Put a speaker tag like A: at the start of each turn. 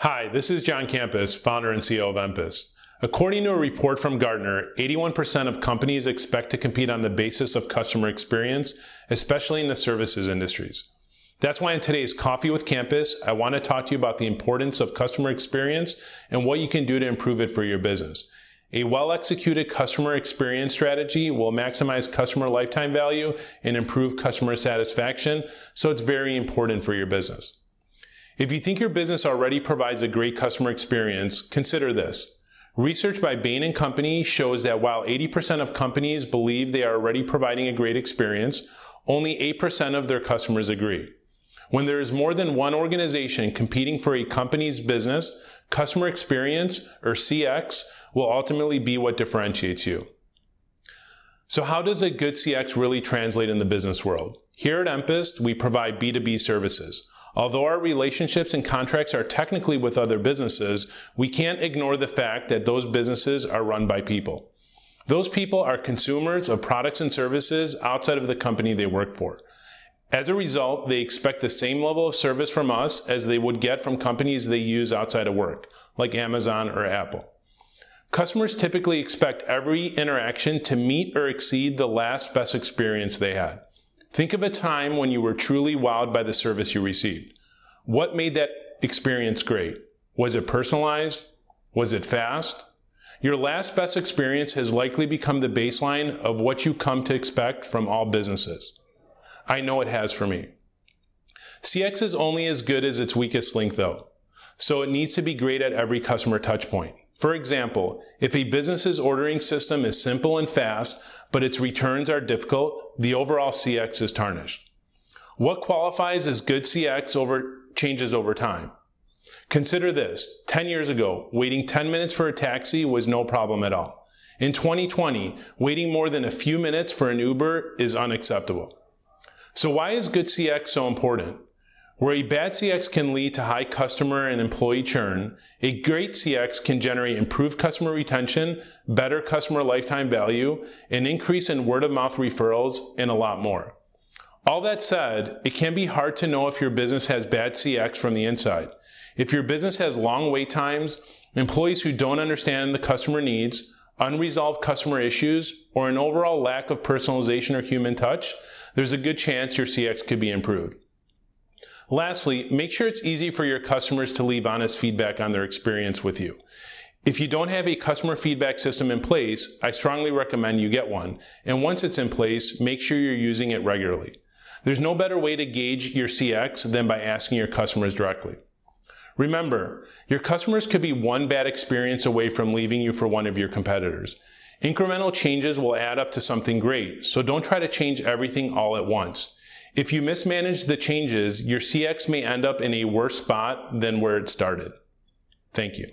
A: Hi, this is John Campos, founder and CEO of Empist. According to a report from Gartner, 81% of companies expect to compete on the basis of customer experience, especially in the services industries. That's why in today's Coffee with Campos, I want to talk to you about the importance of customer experience and what you can do to improve it for your business. A well-executed customer experience strategy will maximize customer lifetime value and improve customer satisfaction, so it's very important for your business. If you think your business already provides a great customer experience, consider this. Research by Bain & Company shows that while 80% of companies believe they are already providing a great experience, only 8% of their customers agree. When there is more than one organization competing for a company's business, customer experience, or CX, will ultimately be what differentiates you. So how does a good CX really translate in the business world? Here at Empist, we provide B2B services. Although our relationships and contracts are technically with other businesses, we can't ignore the fact that those businesses are run by people. Those people are consumers of products and services outside of the company they work for. As a result, they expect the same level of service from us as they would get from companies they use outside of work, like Amazon or Apple. Customers typically expect every interaction to meet or exceed the last best experience they had. Think of a time when you were truly wowed by the service you received. What made that experience great? Was it personalized? Was it fast? Your last best experience has likely become the baseline of what you come to expect from all businesses. I know it has for me. CX is only as good as its weakest link though, so it needs to be great at every customer touchpoint. For example, if a business's ordering system is simple and fast, but its returns are difficult, the overall CX is tarnished. What qualifies as good CX over, changes over time. Consider this, 10 years ago, waiting 10 minutes for a taxi was no problem at all. In 2020, waiting more than a few minutes for an Uber is unacceptable. So why is good CX so important? Where a bad CX can lead to high customer and employee churn, a great CX can generate improved customer retention, better customer lifetime value, an increase in word of mouth referrals, and a lot more. All that said, it can be hard to know if your business has bad CX from the inside. If your business has long wait times, employees who don't understand the customer needs, unresolved customer issues, or an overall lack of personalization or human touch, there's a good chance your CX could be improved. Lastly, make sure it's easy for your customers to leave honest feedback on their experience with you. If you don't have a customer feedback system in place, I strongly recommend you get one. And once it's in place, make sure you're using it regularly. There's no better way to gauge your CX than by asking your customers directly. Remember, your customers could be one bad experience away from leaving you for one of your competitors. Incremental changes will add up to something great, so don't try to change everything all at once. If you mismanage the changes, your CX may end up in a worse spot than where it started. Thank you.